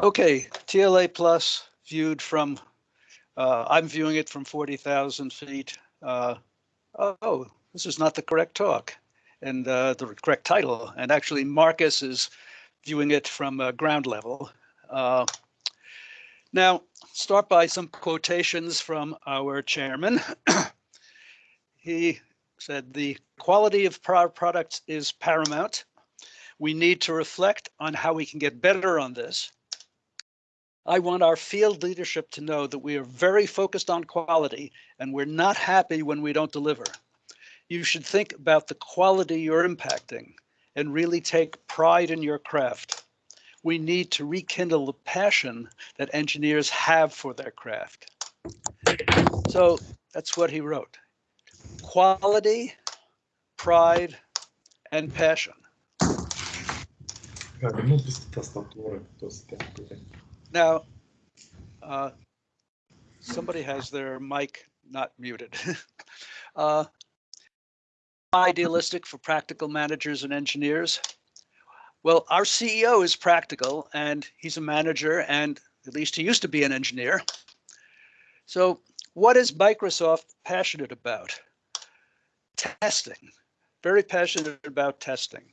Okay, TLA plus viewed from, uh, I'm viewing it from 40,000 feet. Uh, oh, this is not the correct talk and uh, the correct title. And actually Marcus is viewing it from ground level. Uh, now, start by some quotations from our chairman. he said the quality of our products is paramount. We need to reflect on how we can get better on this. I want our field leadership to know that we are very focused on quality and we're not happy when we don't deliver. You should think about the quality you're impacting and really take pride in your craft. We need to rekindle the passion that engineers have for their craft. So that's what he wrote. Quality, pride, and passion. Now, uh, somebody has their mic not muted. uh, idealistic for practical managers and engineers. Well, our CEO is practical and he's a manager and at least he used to be an engineer. So what is Microsoft passionate about? Testing, very passionate about testing.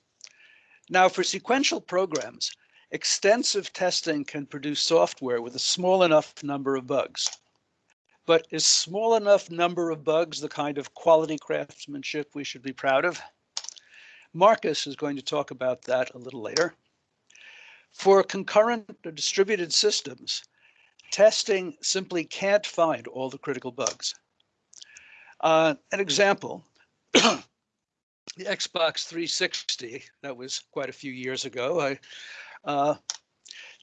Now for sequential programs, extensive testing can produce software with a small enough number of bugs. But is small enough number of bugs the kind of quality craftsmanship we should be proud of? Marcus is going to talk about that a little later. For concurrent or distributed systems, testing simply can't find all the critical bugs. Uh, an example, the Xbox 360, that was quite a few years ago. I now,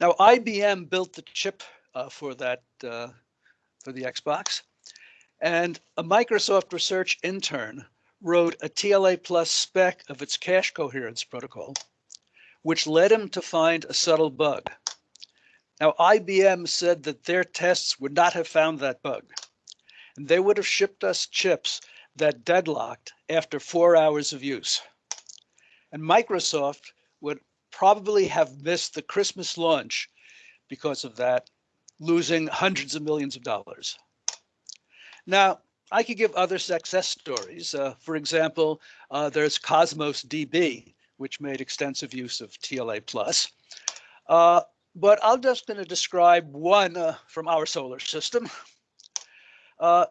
IBM built the chip uh, for that uh, for the Xbox, and a Microsoft research intern wrote a TLA plus spec of its cache coherence protocol, which led him to find a subtle bug. Now, IBM said that their tests would not have found that bug, and they would have shipped us chips that deadlocked after four hours of use. And Microsoft would probably have missed the Christmas launch because of that, losing hundreds of millions of dollars. Now, I could give other success stories. Uh, for example, uh, there's Cosmos DB, which made extensive use of TLA plus. Uh, but I'm just going to describe one uh, from our solar system. Uh,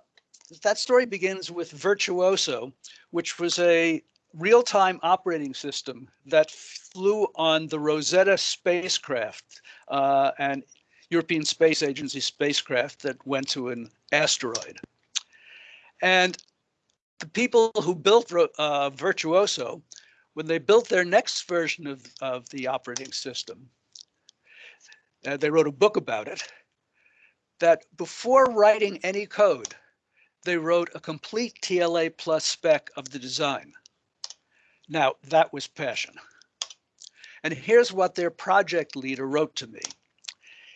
that story begins with Virtuoso, which was a real-time operating system that flew on the Rosetta spacecraft uh, and European Space Agency spacecraft that went to an asteroid. And the people who built uh, Virtuoso, when they built their next version of, of the operating system, uh, they wrote a book about it, that before writing any code, they wrote a complete TLA plus spec of the design. Now, that was passion. And here's what their project leader wrote to me.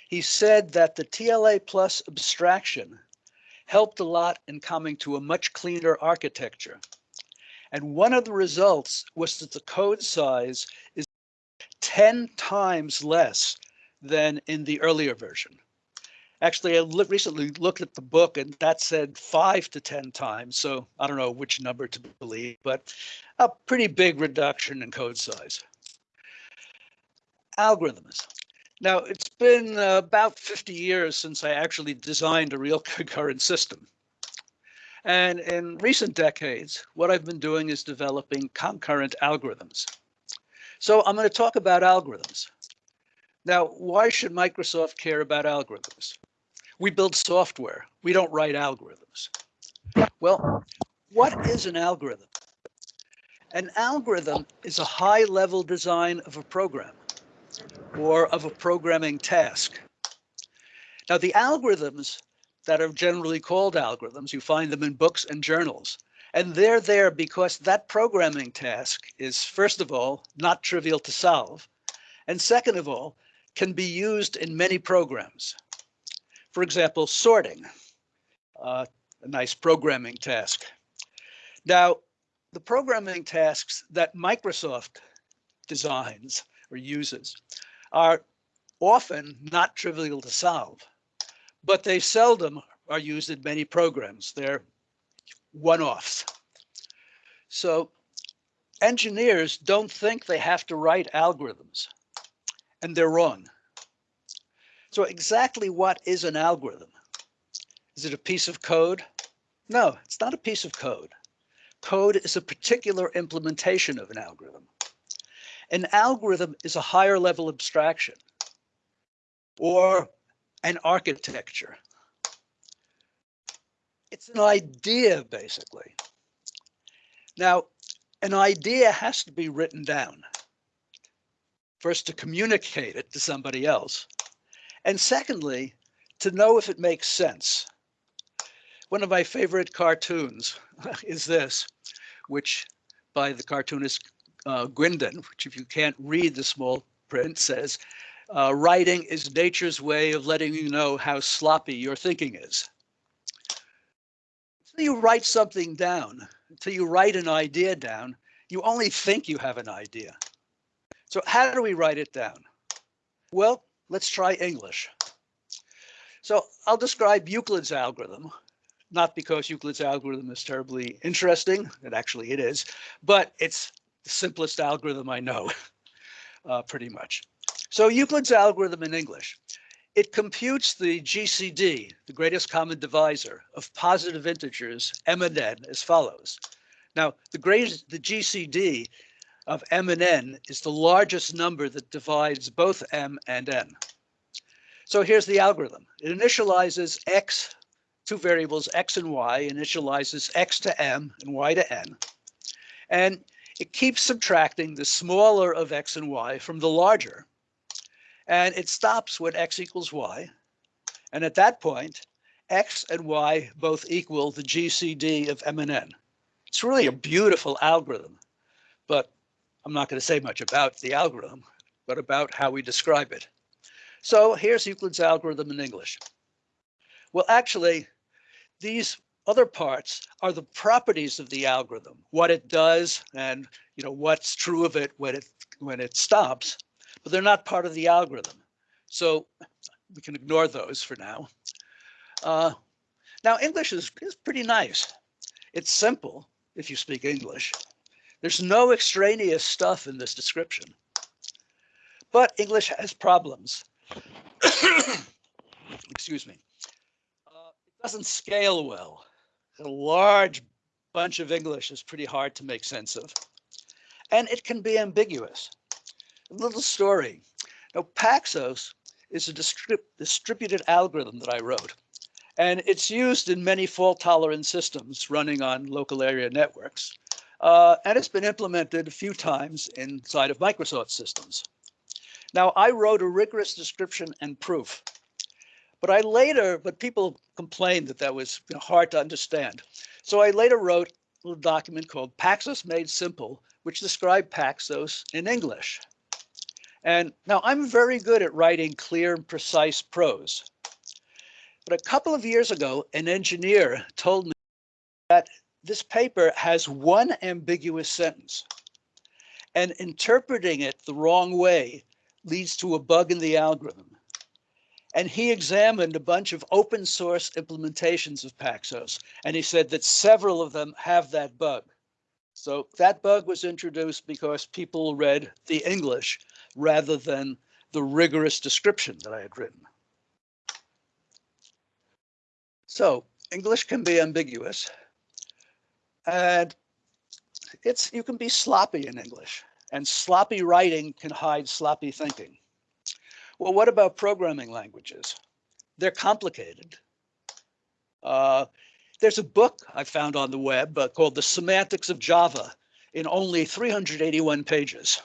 He said that the TLA plus abstraction helped a lot in coming to a much cleaner architecture. And one of the results was that the code size is 10 times less than in the earlier version. Actually, I recently looked at the book and that said five to 10 times. So I don't know which number to believe, but a pretty big reduction in code size. Algorithms. Now, it's been uh, about 50 years since I actually designed a real concurrent system. And in recent decades, what I've been doing is developing concurrent algorithms. So I'm going to talk about algorithms. Now, why should Microsoft care about algorithms? We build software. We don't write algorithms. Well, what is an algorithm? An algorithm is a high level design of a program or of a programming task. Now the algorithms that are generally called algorithms, you find them in books and journals, and they're there because that programming task is first of all, not trivial to solve. And second of all, can be used in many programs. For example, sorting, uh, a nice programming task. Now, the programming tasks that Microsoft designs or uses are often not trivial to solve, but they seldom are used in many programs. They're one-offs. So engineers don't think they have to write algorithms, and they're wrong. So exactly what is an algorithm? Is it a piece of code? No, it's not a piece of code. Code is a particular implementation of an algorithm. An algorithm is a higher level abstraction or an architecture. It's an idea, basically. Now, an idea has to be written down. First, to communicate it to somebody else. And secondly, to know if it makes sense. One of my favorite cartoons is this, which by the cartoonist uh, which if you can't read the small print says, uh, writing is nature's way of letting you know how sloppy your thinking is. Until you write something down, until you write an idea down, you only think you have an idea. So how do we write it down? Well, let's try English. So I'll describe Euclid's algorithm, not because Euclid's algorithm is terribly interesting, and actually it is, but it's the simplest algorithm I know, uh, pretty much. So Euclid's algorithm in English, it computes the GCD, the greatest common divisor of positive integers m and n as follows. Now, the greatest, the GCD of m and n is the largest number that divides both m and n. So here's the algorithm. It initializes x, two variables x and y, initializes x to m and y to n. And it keeps subtracting the smaller of x and y from the larger. And it stops when x equals y. And at that point, x and y both equal the GCD of m and n. It's really a beautiful algorithm, but I'm not going to say much about the algorithm, but about how we describe it. So here's Euclid's algorithm in English. Well, actually, these other parts are the properties of the algorithm, what it does and you know what's true of it when it when it stops, but they're not part of the algorithm. So we can ignore those for now. Uh, now English is, is pretty nice. It's simple if you speak English. There's no extraneous stuff in this description. But English has problems. Excuse me. Uh, it doesn't scale well. A large bunch of English is pretty hard to make sense of. And it can be ambiguous. A little story. Now, Paxos is a distrib distributed algorithm that I wrote. And it's used in many fault tolerant systems running on local area networks. Uh, and it's been implemented a few times inside of Microsoft systems. Now, I wrote a rigorous description and proof, but I later, but people complained that that was you know, hard to understand. So I later wrote a little document called Paxos Made Simple, which described Paxos in English. And now I'm very good at writing clear and precise prose. But a couple of years ago, an engineer told me that this paper has one ambiguous sentence and interpreting it the wrong way leads to a bug in the algorithm. And he examined a bunch of open source implementations of Paxos, and he said that several of them have that bug. So that bug was introduced because people read the English rather than the rigorous description that I had written. So English can be ambiguous and it's you can be sloppy in English and sloppy writing can hide sloppy thinking. Well, what about programming languages? They're complicated. Uh, there's a book I found on the web uh, called The Semantics of Java in only 381 pages.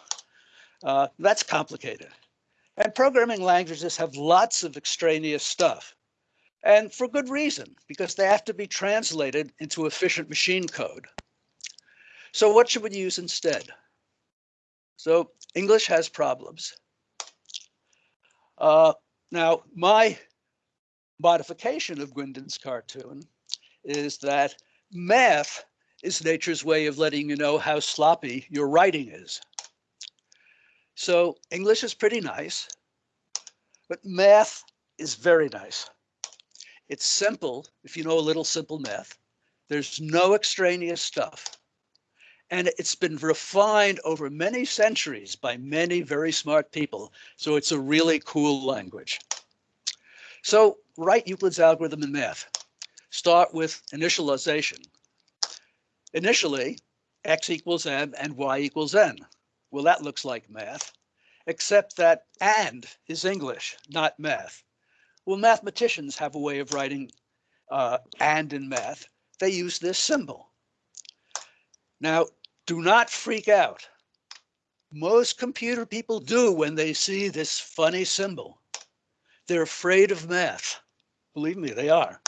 Uh, that's complicated. And programming languages have lots of extraneous stuff. And for good reason, because they have to be translated into efficient machine code. So what should we use instead? So English has problems. Uh, now, my modification of Guindon's cartoon is that math is nature's way of letting you know how sloppy your writing is. So English is pretty nice. But math is very nice. It's simple if you know a little simple math. There's no extraneous stuff. And it's been refined over many centuries by many very smart people. So it's a really cool language. So write Euclid's algorithm in math. Start with initialization. Initially, x equals m and y equals n. Well, that looks like math, except that and is English, not math. Well, mathematicians have a way of writing uh, and in math. They use this symbol. Now, do not freak out. Most computer people do when they see this funny symbol. They're afraid of math. Believe me, they are.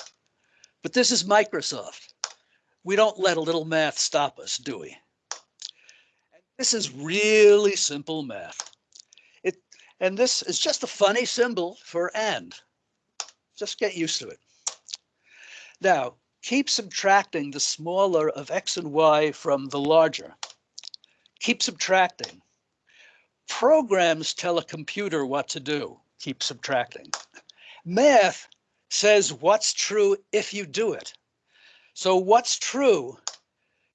But this is Microsoft. We don't let a little math stop us, do we? This is really simple math. It and this is just a funny symbol for and. Just get used to it. Now, keep subtracting the smaller of x and y from the larger. Keep subtracting. Programs tell a computer what to do. Keep subtracting. Math says what's true if you do it. So what's true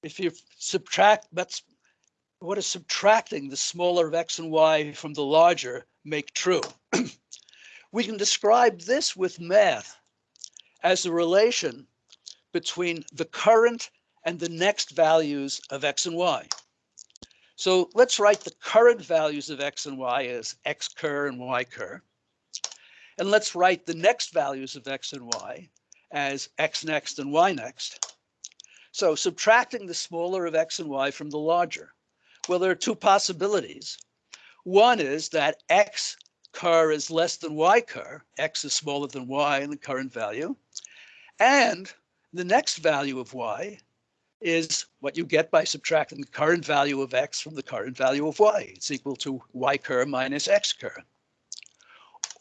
if you subtract, that's what is subtracting the smaller of x and y from the larger make true? we can describe this with math as the relation between the current and the next values of x and y. So let's write the current values of x and y as x cur and y cur. And let's write the next values of x and y as x next and y next. So subtracting the smaller of x and y from the larger. Well, there are two possibilities. One is that x cur is less than y cur, x is smaller than y in the current value. And the next value of y is what you get by subtracting the current value of x from the current value of y. It's equal to y cur minus x cur.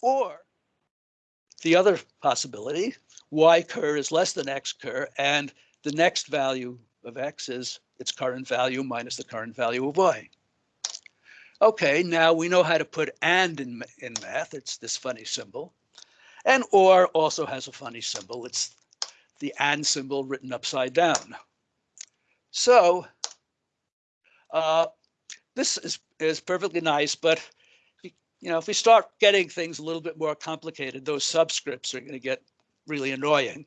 Or the other possibility, y cur is less than x cur, and the next value of x is its current value minus the current value of y. Okay, now we know how to put and in, in math. It's this funny symbol. And or also has a funny symbol. It's the and symbol written upside down. So uh, this is, is perfectly nice, but you know, if we start getting things a little bit more complicated, those subscripts are going to get really annoying.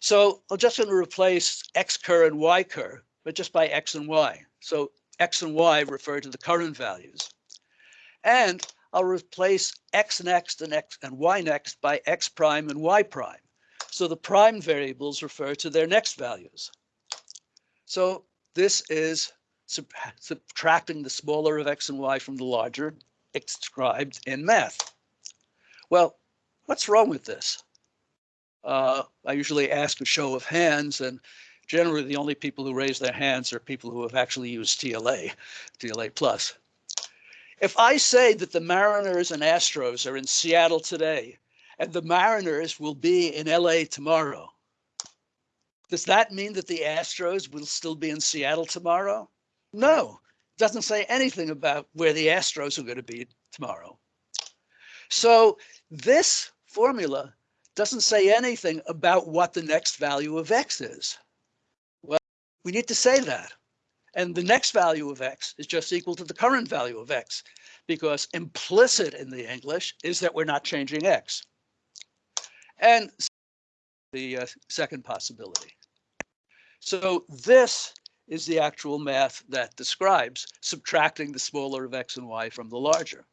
So I'm just going to replace x cur and y cur, but just by x and y. So x and y refer to the current values. And I'll replace x next and x and y next by x prime and y prime. So the prime variables refer to their next values. So this is sub subtracting the smaller of x and y from the larger described in math. Well, what's wrong with this? Uh, I usually ask a show of hands and generally the only people who raise their hands are people who have actually used TLA, TLA plus. If I say that the Mariners and Astros are in Seattle today and the Mariners will be in LA tomorrow, does that mean that the Astros will still be in Seattle tomorrow? No, it doesn't say anything about where the Astros are going to be tomorrow. So this formula doesn't say anything about what the next value of x is. We need to say that. And the next value of x is just equal to the current value of x because implicit in the English is that we're not changing x. And the uh, second possibility. So this is the actual math that describes subtracting the smaller of x and y from the larger.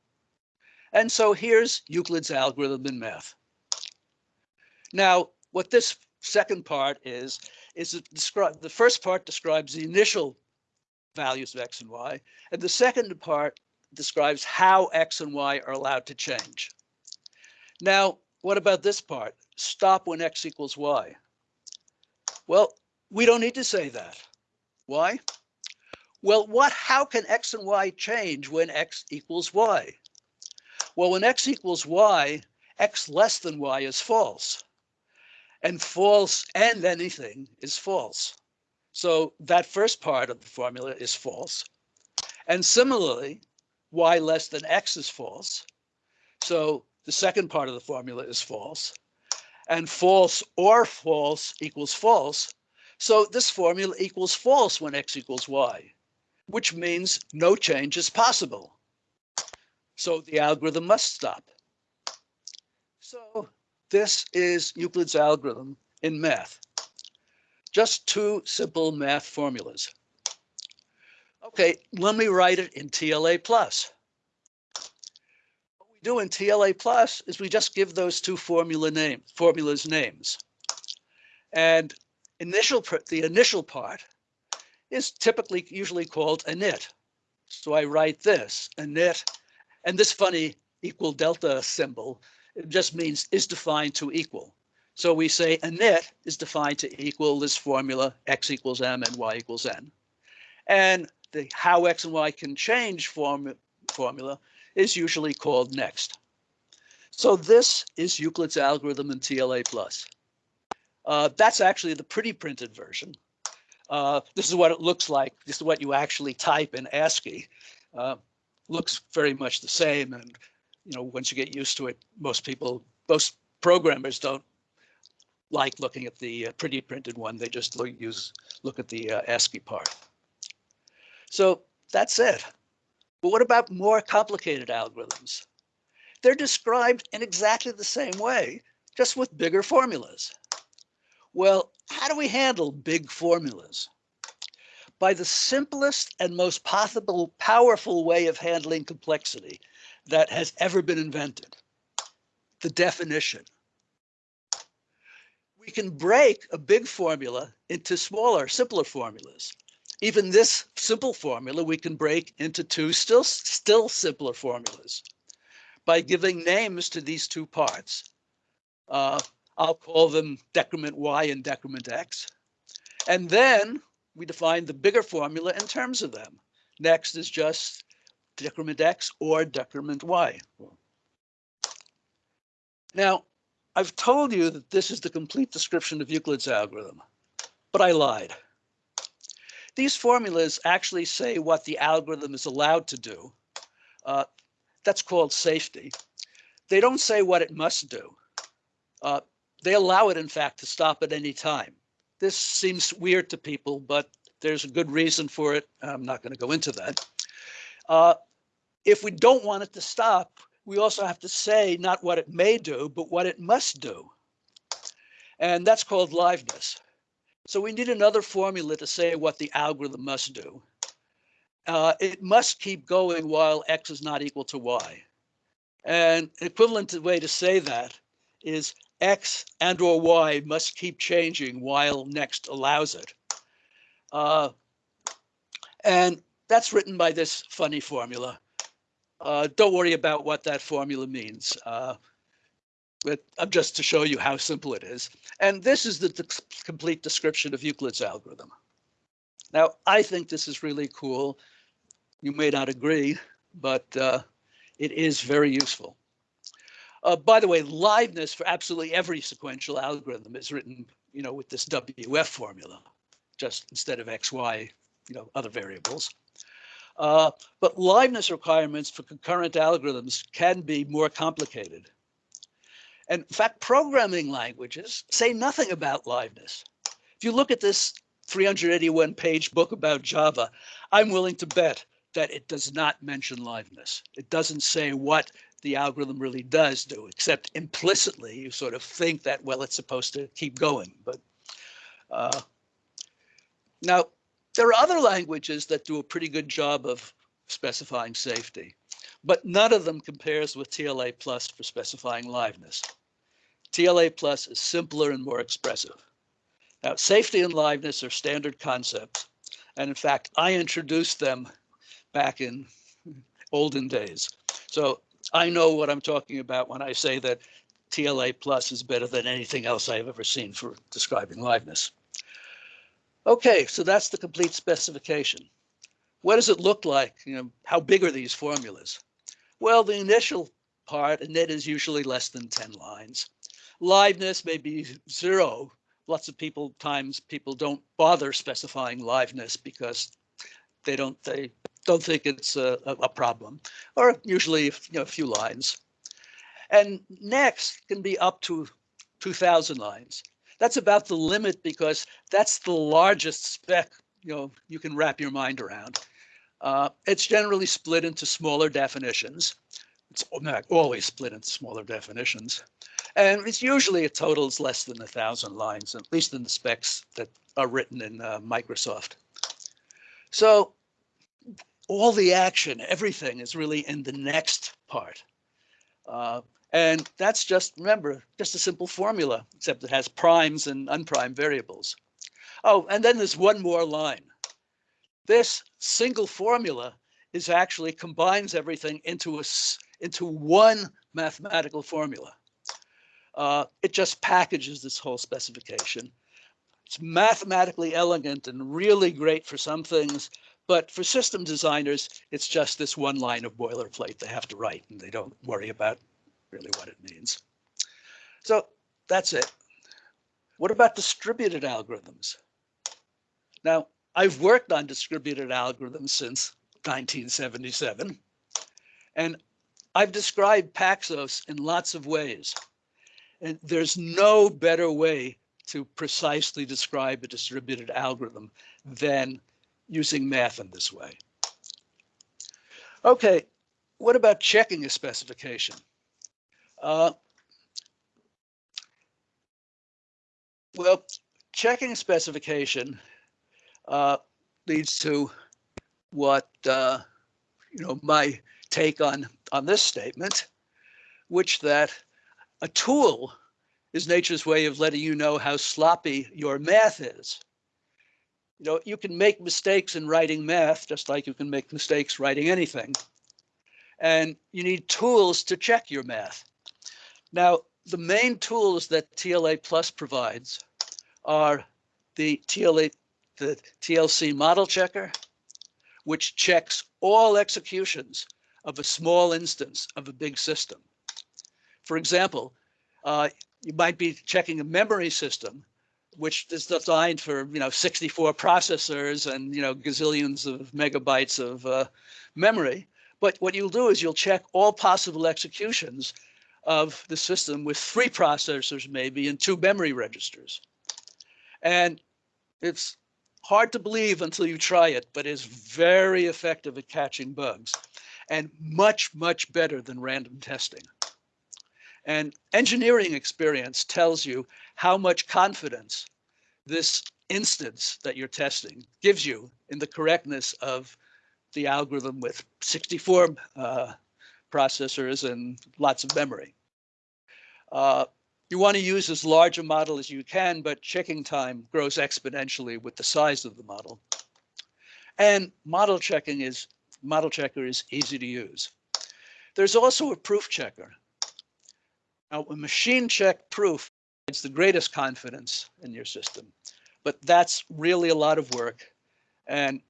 And so here's Euclid's algorithm in math. Now, what this second part is, is it describe the first part describes the initial values of x and y, and the second part describes how x and y are allowed to change. Now, what about this part? Stop when x equals y. Well, we don't need to say that. Why? Well, what? how can x and y change when x equals y? Well, when x equals y, x less than y is false and false and anything is false. So that first part of the formula is false. And similarly, y less than x is false. So the second part of the formula is false. And false or false equals false. So this formula equals false when x equals y, which means no change is possible. So the algorithm must stop. So this is Euclid's algorithm in math. Just two simple math formulas. Okay, let me write it in TLA plus. What we do in TLA plus is we just give those two formula names, formulas names. And initial the initial part is typically usually called init. So I write this init, and this funny equal delta symbol it just means is defined to equal. So we say Init is defined to equal this formula x equals m and y equals n. And the how x and y can change form, formula is usually called next. So this is Euclid's algorithm in TLA plus. Uh, that's actually the pretty printed version. Uh, this is what it looks like. This is what you actually type in ASCII. Uh, looks very much the same. And, you know, once you get used to it, most people, most programmers don't like looking at the uh, pretty printed one. They just look, use, look at the uh, ASCII part. So that's it. But what about more complicated algorithms? They're described in exactly the same way, just with bigger formulas. Well, how do we handle big formulas? By the simplest and most possible powerful way of handling complexity that has ever been invented, the definition. We can break a big formula into smaller, simpler formulas even this simple formula we can break into two still, still simpler formulas by giving names to these two parts. Uh, I'll call them decrement y and decrement x. And then we define the bigger formula in terms of them. Next is just decrement x or decrement y. Now, I've told you that this is the complete description of Euclid's algorithm, but I lied. These formulas actually say what the algorithm is allowed to do. Uh, that's called safety. They don't say what it must do. Uh, they allow it, in fact, to stop at any time. This seems weird to people, but there's a good reason for it. I'm not going to go into that. Uh, if we don't want it to stop, we also have to say not what it may do, but what it must do. And that's called liveness. So we need another formula to say what the algorithm must do. Uh, it must keep going while x is not equal to y. And equivalent way to say that is x and or y must keep changing while next allows it. Uh, and that's written by this funny formula. Uh, don't worry about what that formula means. Uh, but uh, just to show you how simple it is. And this is the complete description of Euclid's algorithm. Now, I think this is really cool. You may not agree, but uh, it is very useful. Uh, by the way, liveness for absolutely every sequential algorithm is written, you know, with this WF formula, just instead of XY, you know, other variables. Uh, but liveness requirements for concurrent algorithms can be more complicated. And in fact, programming languages say nothing about liveness. If you look at this 381 page book about Java, I'm willing to bet that it does not mention liveness. It doesn't say what the algorithm really does do, except implicitly you sort of think that, well, it's supposed to keep going. But uh, now, there are other languages that do a pretty good job of specifying safety but none of them compares with TLA plus for specifying liveness. TLA plus is simpler and more expressive. Now, safety and liveness are standard concepts. And in fact, I introduced them back in olden days. So I know what I'm talking about when I say that TLA plus is better than anything else I've ever seen for describing liveness. Okay, so that's the complete specification. What does it look like? You know, how big are these formulas? Well, the initial part, and that is usually less than 10 lines. Liveness may be zero. Lots of people times people don't bother specifying liveness because they don't they don't think it's a, a problem, or usually you know a few lines. And next can be up to 2000 lines. That's about the limit because that's the largest spec you know you can wrap your mind around. Uh, it's generally split into smaller definitions. It's always split into smaller definitions. And it's usually a totals less than a thousand lines, at least in the specs that are written in uh, Microsoft. So all the action, everything is really in the next part. Uh, and that's just, remember, just a simple formula, except it has primes and unprimed variables. Oh, and then there's one more line. This single formula is actually combines everything into a into one mathematical formula. Uh, it just packages this whole specification. It's mathematically elegant and really great for some things, but for system designers, it's just this one line of boilerplate they have to write and they don't worry about really what it means. So that's it. What about distributed algorithms? Now, I've worked on distributed algorithms since 1977, and I've described Paxos in lots of ways. And there's no better way to precisely describe a distributed algorithm than using math in this way. Okay, what about checking a specification? Uh, well, checking specification uh, leads to what uh, you know my take on on this statement, which that a tool is nature's way of letting you know how sloppy your math is. You know, you can make mistakes in writing math just like you can make mistakes writing anything. And you need tools to check your math. Now, the main tools that TLA Plus provides are the TLA, the TLC model checker, which checks all executions of a small instance of a big system. For example, uh, you might be checking a memory system, which is designed for you know 64 processors and you know gazillions of megabytes of uh, memory. But what you'll do is you'll check all possible executions of the system with three processors maybe and two memory registers. And it's hard to believe until you try it, but is very effective at catching bugs and much, much better than random testing. And engineering experience tells you how much confidence this instance that you're testing gives you in the correctness of the algorithm with 64 uh, processors and lots of memory. Uh, you want to use as large a model as you can, but checking time grows exponentially with the size of the model. And model checking is model checker is easy to use. There's also a proof checker. Now, a machine check proof is the greatest confidence in your system, but that's really a lot of work. And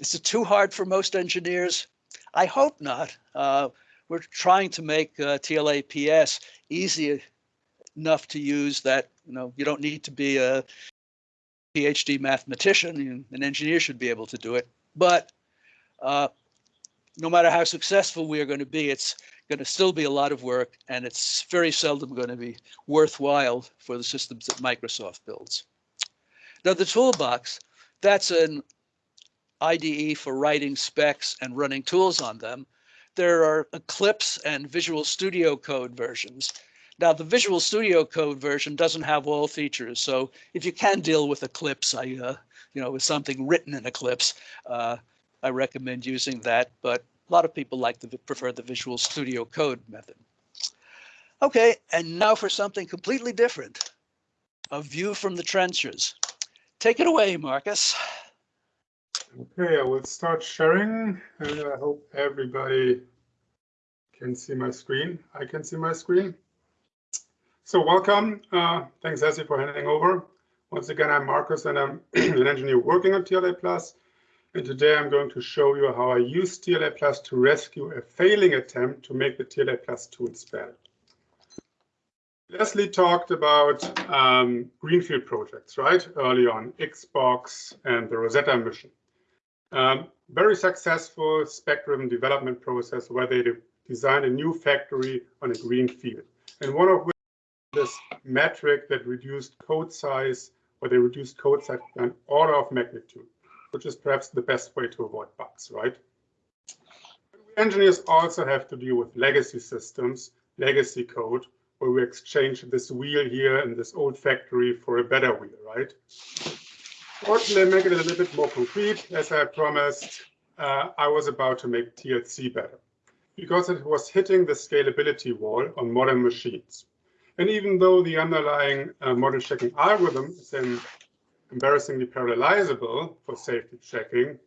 is it too hard for most engineers? I hope not. Uh, we're trying to make uh, TLAPS easy enough to use that you know you don't need to be a PhD mathematician. An engineer should be able to do it. But uh, no matter how successful we are going to be, it's going to still be a lot of work, and it's very seldom going to be worthwhile for the systems that Microsoft builds. Now, the toolbox, that's an IDE for writing specs and running tools on them. There are Eclipse and Visual Studio Code versions. Now, the Visual Studio Code version doesn't have all features, so if you can deal with Eclipse, I, uh, you know, with something written in Eclipse, uh, I recommend using that. But a lot of people like to prefer the Visual Studio Code method. Okay, and now for something completely different, a view from the trenches. Take it away, Marcus. Okay, I will start sharing and I hope everybody can see my screen. I can see my screen. So welcome. Uh, thanks, Essie, for handing over. Once again, I'm Marcus and I'm an engineer working on TLA Plus. And today I'm going to show you how I use TLA Plus to rescue a failing attempt to make the TLA Plus tool spell. Leslie talked about um, Greenfield projects, right? Early on, Xbox and the Rosetta mission. Um, very successful spec-driven development process where they designed a new factory on a green field. And one of this metric that reduced code size, or they reduced code size by an order of magnitude, which is perhaps the best way to avoid bugs, right? Engineers also have to deal with legacy systems, legacy code, where we exchange this wheel here in this old factory for a better wheel, right? Fortunately, make it a little bit more concrete. As I promised, uh, I was about to make TLC better because it was hitting the scalability wall on modern machines. And even though the underlying uh, model checking algorithm is then embarrassingly parallelizable for safety checking,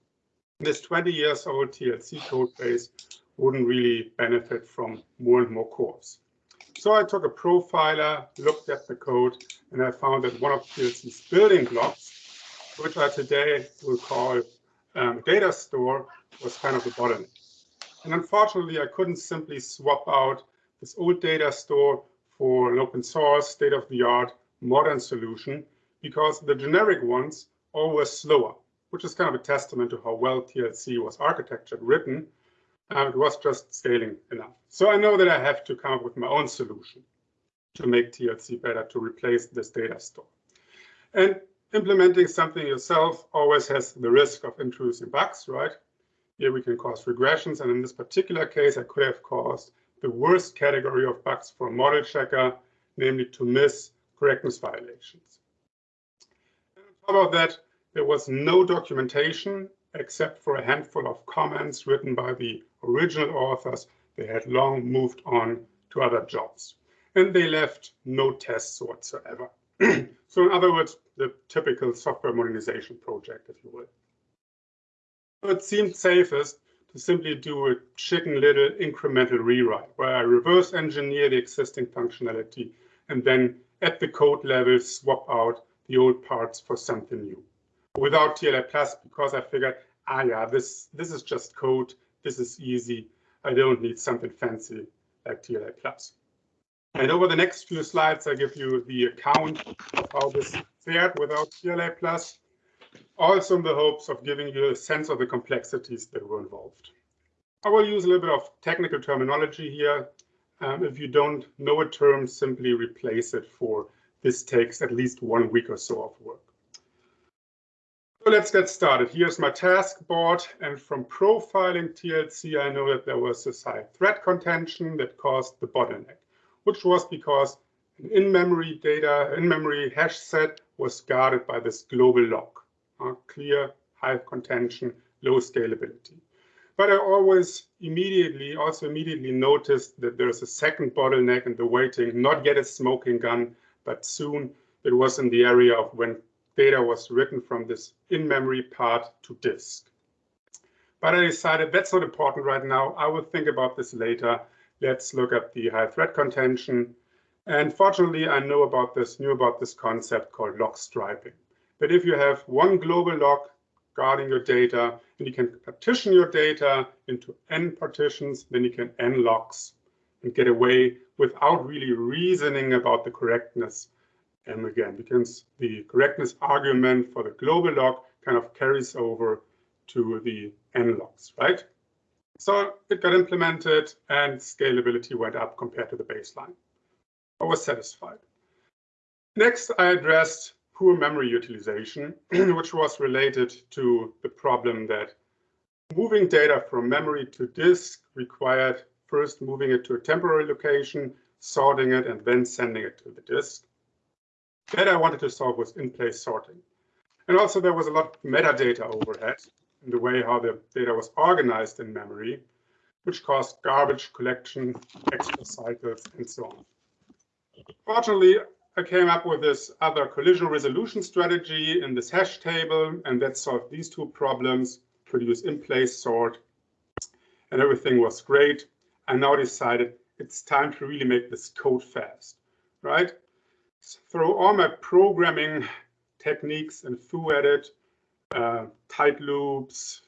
this 20 years old TLC code base wouldn't really benefit from more and more cores. So I took a profiler, looked at the code, and I found that one of TLC's building blocks, which I today will call um, data store, was kind of the bottleneck. And unfortunately, I couldn't simply swap out this old data store for an open source, state-of-the-art, modern solution, because the generic ones were slower, which is kind of a testament to how well TLC was architectured, written, and it was just scaling enough. So I know that I have to come up with my own solution to make TLC better, to replace this data store. And implementing something yourself always has the risk of introducing bugs, right? Here we can cause regressions, and in this particular case, I could have caused the worst category of bugs for a model checker, namely to miss correctness violations. And on top of that, there was no documentation except for a handful of comments written by the original authors. They had long moved on to other jobs, and they left no tests whatsoever. so in other words, the typical software modernization project, if you will. It seemed safest to simply do a chicken little incremental rewrite where I reverse engineer the existing functionality and then at the code level swap out the old parts for something new without TLA plus because I figured, ah, yeah, this, this is just code. This is easy. I don't need something fancy like TLA plus. And over the next few slides, I give you the account of how this fared without TLA plus also in the hopes of giving you a sense of the complexities that were involved. I will use a little bit of technical terminology here. Um, if you don't know a term, simply replace it for this takes at least one week or so of work. So let's get started. Here's my task board. And from profiling TLC, I know that there was this high thread contention that caused the bottleneck, which was because an in-memory data, in-memory hash set was guarded by this global lock clear, high contention, low scalability. But I always immediately, also immediately noticed that there's a second bottleneck in the waiting, not yet a smoking gun, but soon it was in the area of when data was written from this in-memory part to disk. But I decided that's not important right now. I will think about this later. Let's look at the high thread contention. And fortunately, I know about this, knew about this concept called lock striping that if you have one global lock guarding your data, and you can partition your data into n partitions, then you can n locks and get away without really reasoning about the correctness. And again, because the correctness argument for the global lock kind of carries over to the n locks, right? So it got implemented and scalability went up compared to the baseline. I was satisfied. Next, I addressed poor memory utilization, which was related to the problem that moving data from memory to disk required first moving it to a temporary location, sorting it, and then sending it to the disk. That I wanted to solve was in-place sorting. And also there was a lot of metadata overhead in the way how the data was organized in memory, which caused garbage collection, extra cycles, and so on. Fortunately, I came up with this other collision resolution strategy in this hash table, and that solved these two problems, produce in-place sort, and everything was great. I now decided it's time to really make this code fast, right? Throw all my programming techniques and foo at it, uh, tight loops,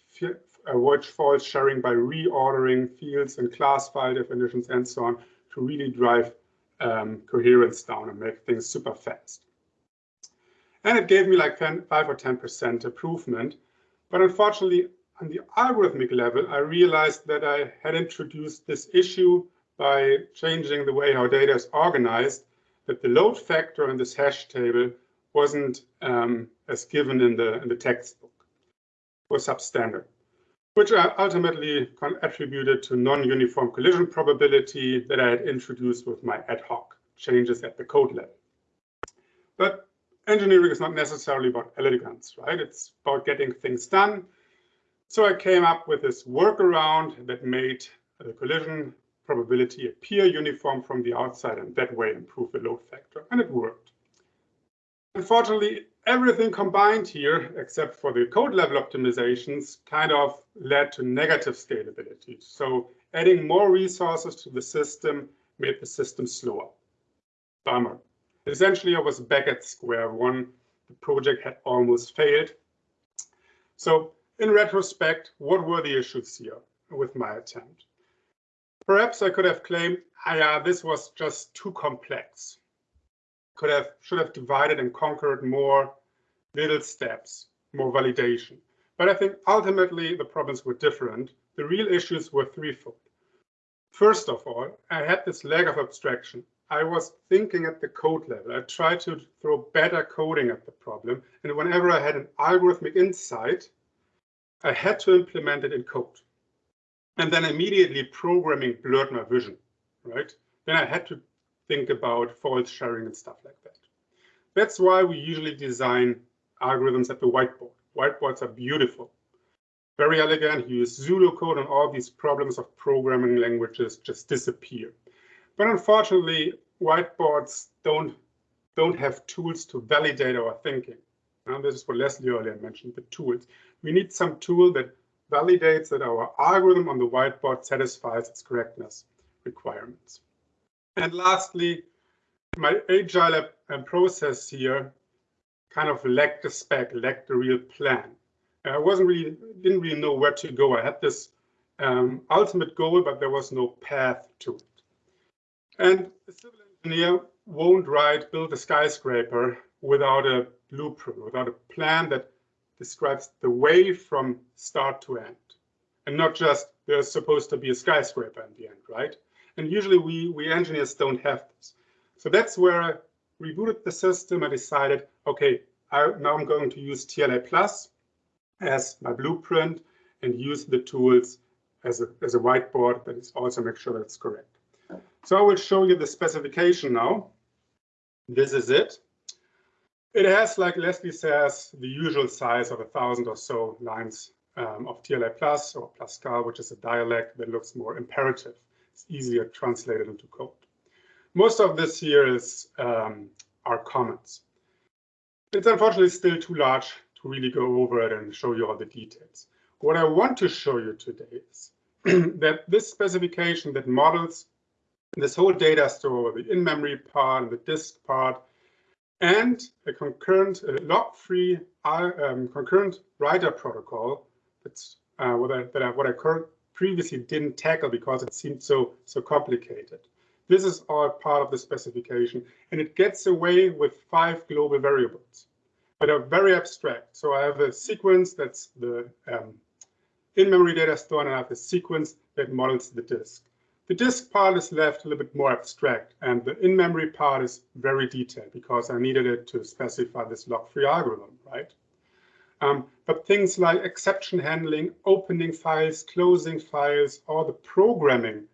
avoid false sharing by reordering fields and class file definitions and so on to really drive um, coherence down and make things super fast. And it gave me like 10, 5 or 10% improvement. But unfortunately, on the algorithmic level, I realized that I had introduced this issue by changing the way how data is organized, that the load factor in this hash table wasn't um, as given in the, in the textbook, was substandard, which I ultimately attributed to non-uniform collision probability that I had introduced with my ad hoc changes at the code level. But engineering is not necessarily about elegance, right? It's about getting things done. So I came up with this workaround that made the collision probability appear uniform from the outside and that way improve the load factor, and it worked. Unfortunately, everything combined here, except for the code level optimizations, kind of led to negative scalability. So adding more resources to the system made the system slower. Bummer. Essentially, I was back at square one. The project had almost failed. So in retrospect, what were the issues here with my attempt? Perhaps I could have claimed, ah, yeah, this was just too complex. Could have, should have divided and conquered more little steps, more validation. But I think ultimately the problems were different. The real issues were threefold. First of all, I had this lack of abstraction. I was thinking at the code level. I tried to throw better coding at the problem. And whenever I had an algorithmic insight, I had to implement it in code and then immediately programming blurred my vision, right? Then I had to think about false sharing and stuff like that. That's why we usually design algorithms at the whiteboard. Whiteboards are beautiful, very elegant. You use pseudo code and all these problems of programming languages just disappear. But unfortunately, whiteboards don't, don't have tools to validate our thinking. And this is what Leslie earlier mentioned, the tools. We need some tool that validates that our algorithm on the whiteboard satisfies its correctness requirements. And lastly, my agile process here kind of lacked the spec, lacked the real plan. I wasn't really, didn't really know where to go. I had this um, ultimate goal, but there was no path to it. And a civil engineer won't write, build a skyscraper without a blueprint, without a plan that describes the way from start to end and not just there's supposed to be a skyscraper in the end, right? And usually we, we engineers don't have this. So that's where I rebooted the system. I decided, okay, I, now I'm going to use TLA Plus as my blueprint and use the tools as a, as a whiteboard, but also make sure that it's correct. So I will show you the specification now. This is it. It has, like Leslie says, the usual size of a thousand or so lines um, of TLA Plus or PlusCal, which is a dialect that looks more imperative. It's easier translated into code. Most of this here is um, our comments. It's unfortunately still too large to really go over it and show you all the details. What I want to show you today is that this specification that models this whole data store, the in-memory part and the disk part, and a concurrent uh, lock-free uh, um, concurrent writer protocol. That's uh, what I, that I, what I previously didn't tackle because it seemed so so complicated. This is all part of the specification, and it gets away with five global variables, but are very abstract. So I have a sequence that's the um, in-memory data store, and I have a sequence that models the disk. The disk part is left a little bit more abstract, and the in-memory part is very detailed because I needed it to specify this lock-free algorithm, right? Um, but things like exception handling, opening files, closing files, or the programming,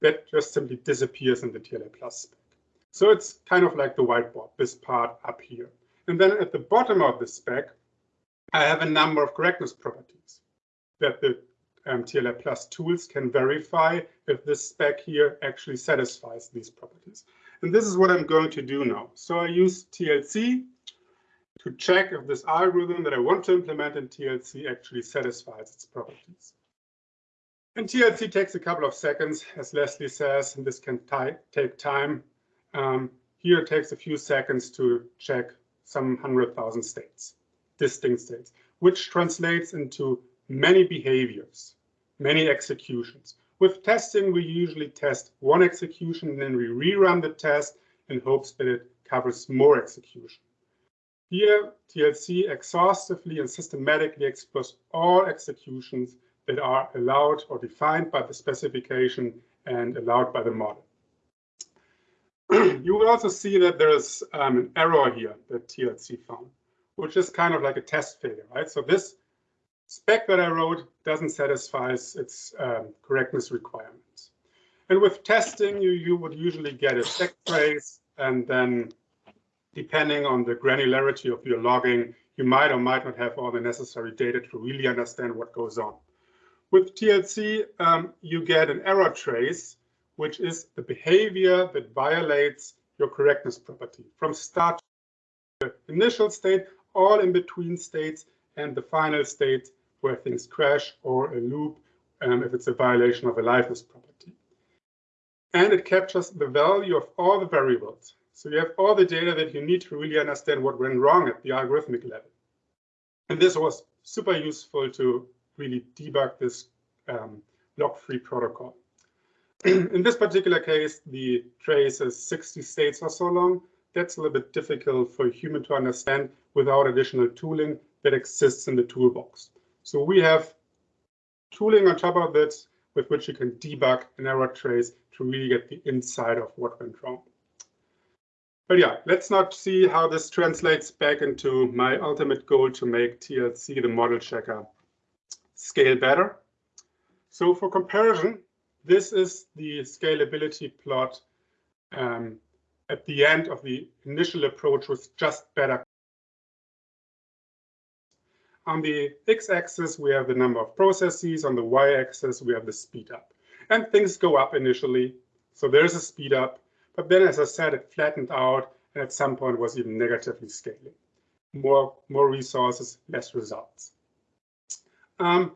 that just simply disappears in the TLA Plus spec. So it's kind of like the whiteboard, this part up here. And then at the bottom of the spec, I have a number of correctness properties that the um, TLA Plus tools can verify if this spec here actually satisfies these properties. And this is what I'm going to do now. So I use TLC to check if this algorithm that I want to implement in TLC actually satisfies its properties. And TLC takes a couple of seconds, as Leslie says, and this can take time. Um, here it takes a few seconds to check some 100,000 states, distinct states, which translates into many behaviors many executions. With testing, we usually test one execution and then we rerun the test in hopes that it covers more execution. Here, TLC exhaustively and systematically explores all executions that are allowed or defined by the specification and allowed by the model. you will also see that there is um, an error here that TLC found, which is kind of like a test failure, right? So this spec that I wrote doesn't satisfy its um, correctness requirements. And with testing, you, you would usually get a stack trace, and then depending on the granularity of your logging, you might or might not have all the necessary data to really understand what goes on. With TLC, um, you get an error trace, which is the behavior that violates your correctness property from start to the initial state, all in between states, and the final state where things crash or a loop um, if it's a violation of a liveness property. And it captures the value of all the variables. So you have all the data that you need to really understand what went wrong at the algorithmic level. And this was super useful to really debug this um, lock-free protocol. In this particular case, the trace is 60 states or so long. That's a little bit difficult for a human to understand without additional tooling that exists in the toolbox. So we have tooling on top of this with which you can debug an error trace to really get the inside of what went wrong. But yeah, let's not see how this translates back into my ultimate goal to make TLC, the model checker, scale better. So for comparison, this is the scalability plot um, at the end of the initial approach with just better. On the x-axis, we have the number of processes. On the y-axis, we have the speed up. And things go up initially. So there's a speed up. But then, as I said, it flattened out and at some point was even negatively scaling. More, more resources, less results. Um,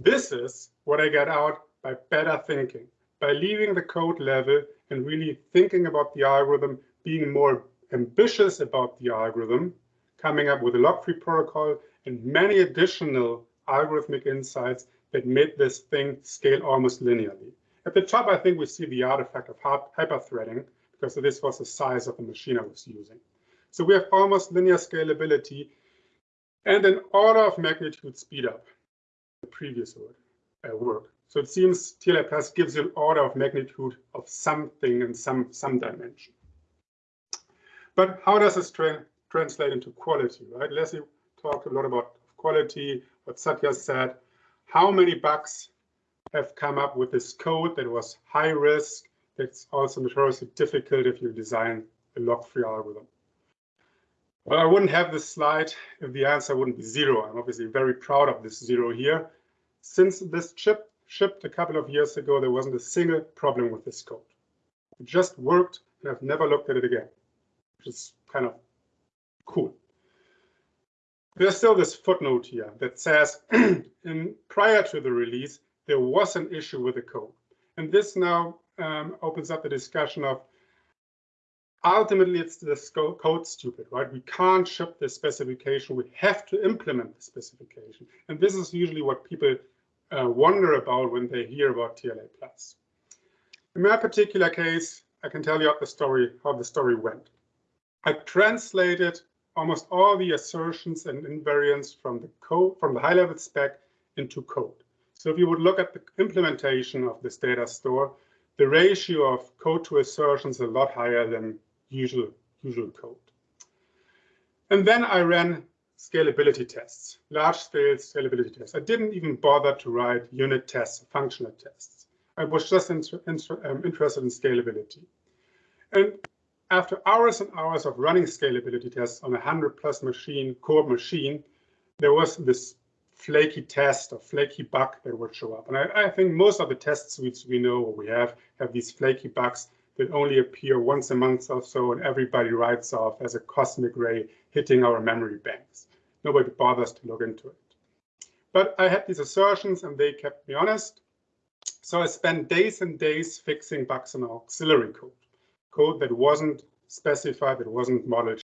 this is what I get out by better thinking, by leaving the code level and really thinking about the algorithm, being more ambitious about the algorithm, coming up with a lock-free protocol and many additional algorithmic insights that made this thing scale almost linearly. At the top, I think we see the artifact of hyperthreading because this was the size of the machine I was using. So we have almost linear scalability and an order of magnitude speed up the previous word, uh, work. So it seems TLA Plus gives you an order of magnitude of something in some, some dimension. But how does this tra translate into quality, right? Leslie talked a lot about quality, what Satya said. How many bugs have come up with this code that was high risk, that's also notoriously difficult if you design a lock-free algorithm. Well, I wouldn't have this slide if the answer wouldn't be zero. I'm obviously very proud of this zero here. Since this chip shipped a couple of years ago, there wasn't a single problem with this code. It just worked, and I've never looked at it again, which is kind of cool. There's still this footnote here that says, in, prior to the release, there was an issue with the code. And this now um, opens up the discussion of ultimately it's the code stupid, right? We can't ship the specification. We have to implement the specification. And this is usually what people uh, wonder about when they hear about TLA plus. In my particular case, I can tell you the story, how the story went. I translated almost all the assertions and invariants from the code, from the high level spec into code. So if you would look at the implementation of this data store, the ratio of code to assertions is a lot higher than usual, usual code. And then I ran scalability tests, large-scale scalability tests. I didn't even bother to write unit tests, functional tests. I was just um, interested in scalability. And after hours and hours of running scalability tests on a 100 plus machine, core machine, there was this flaky test or flaky bug that would show up. And I, I, think most of the test suites we know or we have have these flaky bugs that only appear once a month or so and everybody writes off as a cosmic ray hitting our memory banks. Nobody bothers to look into it. But I had these assertions and they kept me honest. So I spent days and days fixing bugs in auxiliary code, code that wasn't specified, that wasn't modeled.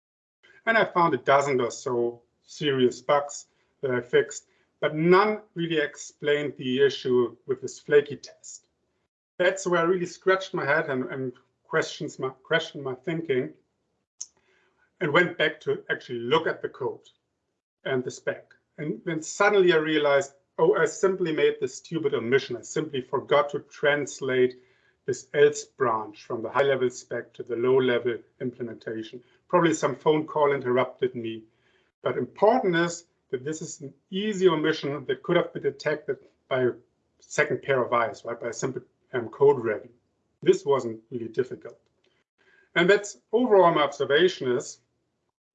And I found a dozen or so serious bugs that I fixed but none really explained the issue with this flaky test. That's where I really scratched my head and, and questions my, questioned my thinking. and went back to actually look at the code and the spec. And then suddenly I realized, oh, I simply made this stupid omission. I simply forgot to translate this else branch from the high level spec to the low level implementation. Probably some phone call interrupted me. But important is that this is an easy omission that could have been detected by a second pair of eyes, right? By a simple um, code review. This wasn't really difficult. And that's overall my observation is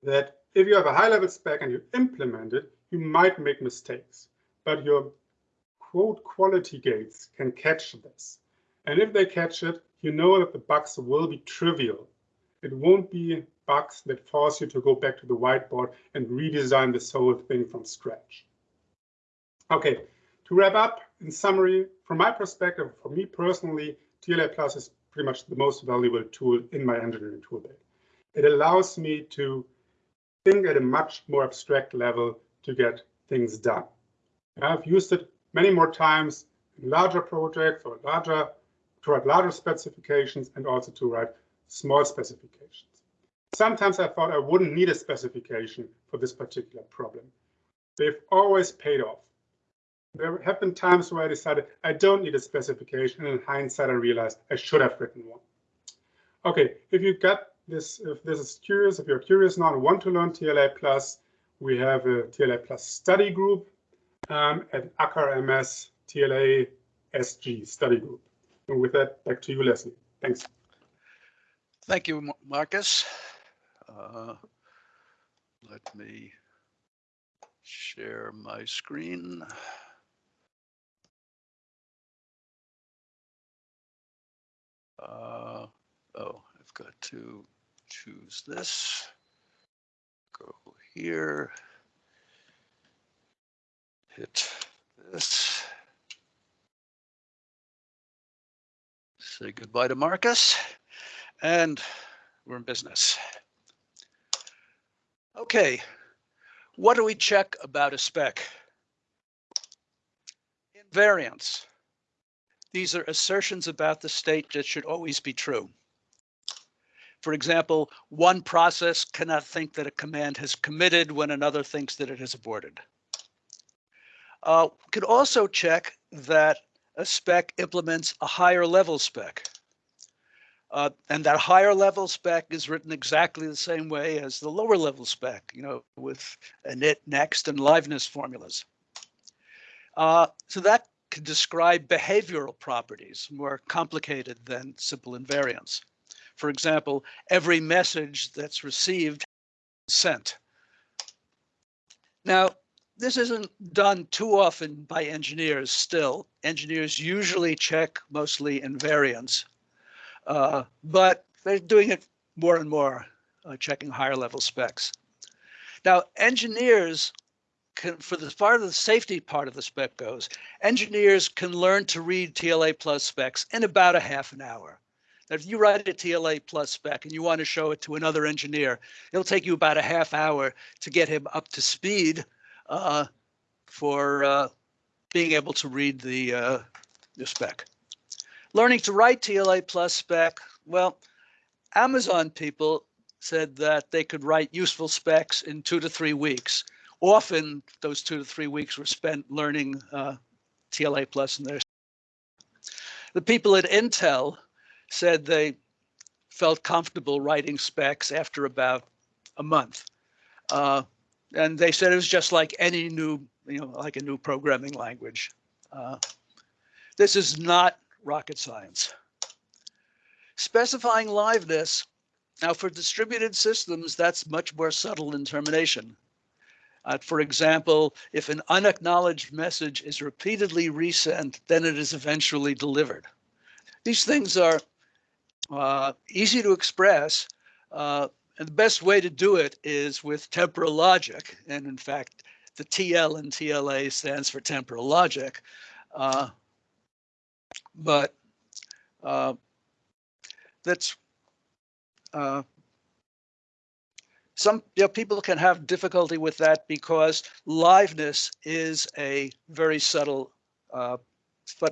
that if you have a high level spec and you implement it, you might make mistakes, but your quote quality gates can catch this. And if they catch it, you know that the bugs will be trivial. It won't be bugs that force you to go back to the whiteboard and redesign this whole thing from scratch. Okay, to wrap up, in summary, from my perspective, for me personally, TLA Plus is pretty much the most valuable tool in my engineering toolbag. It allows me to think at a much more abstract level to get things done. I've used it many more times in larger projects or larger to write larger specifications and also to write small specifications. Sometimes I thought I wouldn't need a specification for this particular problem. They've always paid off. There have been times where I decided I don't need a specification, and in hindsight, I realized I should have written one. Okay, if you got this, if this is curious, if you're curious now and want to learn TLA Plus, we have a TLA Plus study group um, at aka.ms TLA SG study group. And with that, back to you, Leslie. Thanks. Thank you, Marcus. Uh, let me share my screen. Uh, oh, I've got to choose this. Go here. Hit this. Say goodbye to Marcus. And we're in business. Okay, what do we check about a spec? Invariants. These are assertions about the state that should always be true. For example, one process cannot think that a command has committed when another thinks that it has aborted. Uh, could also check that a spec implements a higher level spec. Uh, and that higher level spec is written exactly the same way as the lower level spec, you know, with init, next, and liveness formulas. Uh, so that can describe behavioral properties more complicated than simple invariants. For example, every message that's received sent. Now, this isn't done too often by engineers still. Engineers usually check mostly invariants, uh, but they're doing it more and more, uh, checking higher level specs. Now, engineers can, for the part of the safety part of the spec goes, engineers can learn to read TLA plus specs in about a half an hour. Now, if you write a TLA plus spec and you want to show it to another engineer, it'll take you about a half hour to get him up to speed uh, for uh, being able to read the, uh, the spec. Learning to write TLA plus spec, well, Amazon people said that they could write useful specs in two to three weeks. Often those two to three weeks were spent learning uh, TLA plus in their. The people at Intel said they felt comfortable writing specs after about a month. Uh, and they said it was just like any new, you know, like a new programming language. Uh, this is not rocket science. Specifying liveness, now for distributed systems, that's much more subtle in termination. Uh, for example, if an unacknowledged message is repeatedly resent, then it is eventually delivered. These things are uh, easy to express, uh, and the best way to do it is with temporal logic. And in fact, the TL in TLA stands for temporal logic. But uh, that's uh, some you know, people can have difficulty with that because liveness is a very subtle, uh,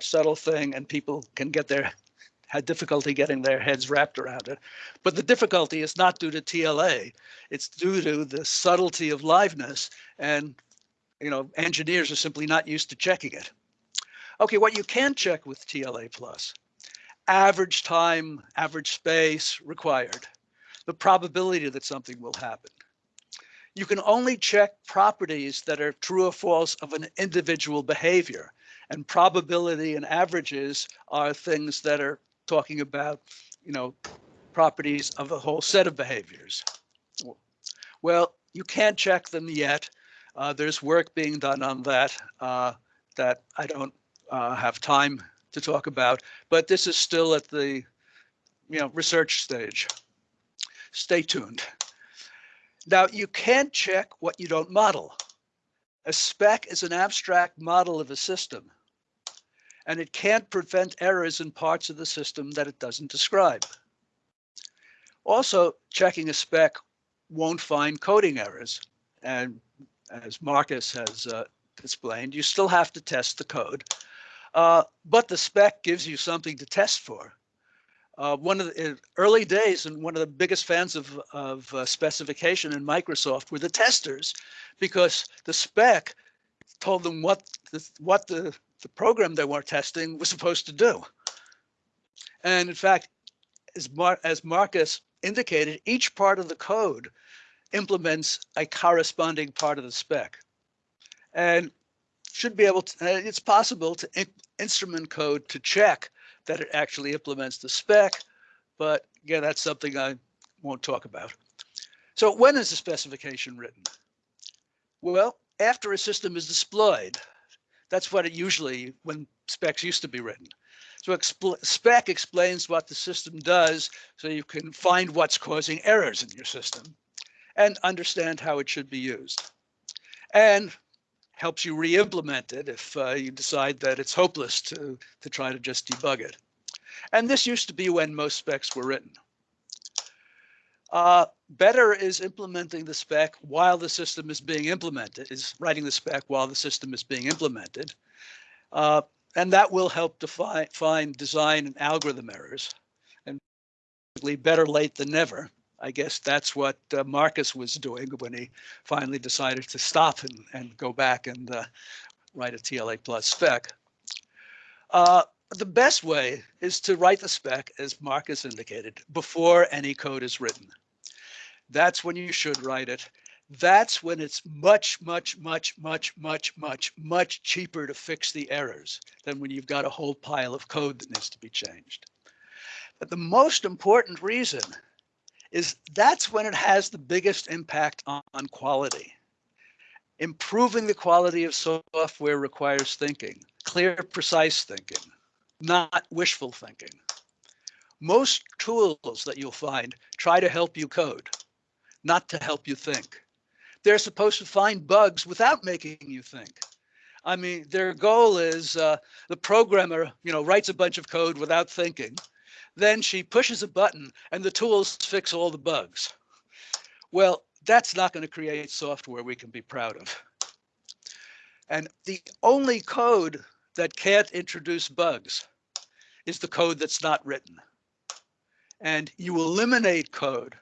subtle thing, and people can get their had difficulty getting their heads wrapped around it. But the difficulty is not due to TLA, it's due to the subtlety of liveness and you know, engineers are simply not used to checking it. Okay, what you can check with TLA plus, average time, average space required, the probability that something will happen. You can only check properties that are true or false of an individual behavior and probability and averages are things that are talking about, you know, properties of a whole set of behaviors. Well, you can't check them yet. Uh, there's work being done on that uh, that I don't uh, have time to talk about, but this is still at the you know research stage. Stay tuned. Now you can't check what you don't model. A spec is an abstract model of a system, and it can't prevent errors in parts of the system that it doesn't describe. Also, checking a spec won't find coding errors, and as Marcus has uh, explained, you still have to test the code. Uh, but the spec gives you something to test for. Uh, one of the early days and one of the biggest fans of, of uh, specification in Microsoft were the testers because the spec told them what the, what the, the program they were testing was supposed to do. And in fact, as, Mar as Marcus indicated, each part of the code implements a corresponding part of the spec. And should be able to, uh, it's possible to in, instrument code to check that it actually implements the spec, but again, that's something I won't talk about. So when is the specification written? Well, after a system is deployed, that's what it usually, when specs used to be written. So expl spec explains what the system does so you can find what's causing errors in your system and understand how it should be used. And helps you re-implement it if uh, you decide that it's hopeless to, to try to just debug it. And this used to be when most specs were written. Uh, better is implementing the spec while the system is being implemented, is writing the spec while the system is being implemented. Uh, and that will help define, find design and algorithm errors. And basically better late than never. I guess that's what uh, Marcus was doing when he finally decided to stop and, and go back and uh, write a TLA plus spec. Uh, the best way is to write the spec, as Marcus indicated, before any code is written. That's when you should write it. That's when it's much, much, much, much, much, much, much cheaper to fix the errors than when you've got a whole pile of code that needs to be changed. But the most important reason is that's when it has the biggest impact on, on quality. Improving the quality of software requires thinking, clear, precise thinking, not wishful thinking. Most tools that you'll find try to help you code, not to help you think. They're supposed to find bugs without making you think. I mean, their goal is uh, the programmer, you know, writes a bunch of code without thinking, then she pushes a button and the tools fix all the bugs. Well, that's not going to create software we can be proud of. And the only code that can't introduce bugs is the code that's not written. And you eliminate code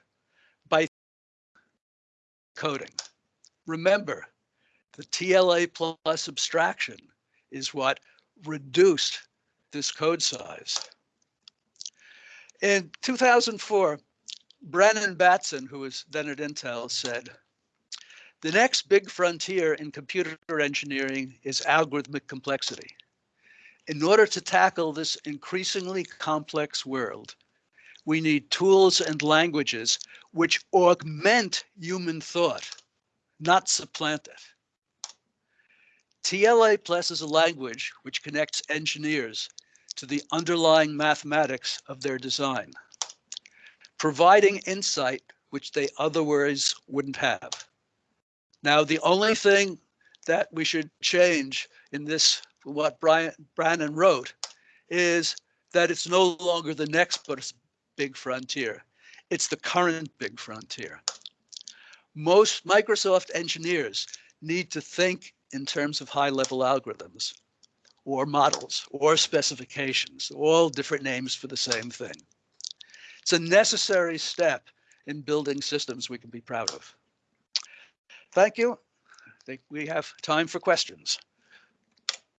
by coding. Remember, the TLA plus abstraction is what reduced this code size. In 2004, Brannon Batson, who was then at Intel, said, the next big frontier in computer engineering is algorithmic complexity. In order to tackle this increasingly complex world, we need tools and languages which augment human thought, not supplant it. TLA Plus is a language which connects engineers to the underlying mathematics of their design, providing insight which they otherwise wouldn't have. Now, the only thing that we should change in this, what Brian Brannon wrote, is that it's no longer the next big frontier. It's the current big frontier. Most Microsoft engineers need to think in terms of high level algorithms. Or models or specifications, all different names for the same thing. It's a necessary step in building systems we can be proud of. Thank you. I think we have time for questions.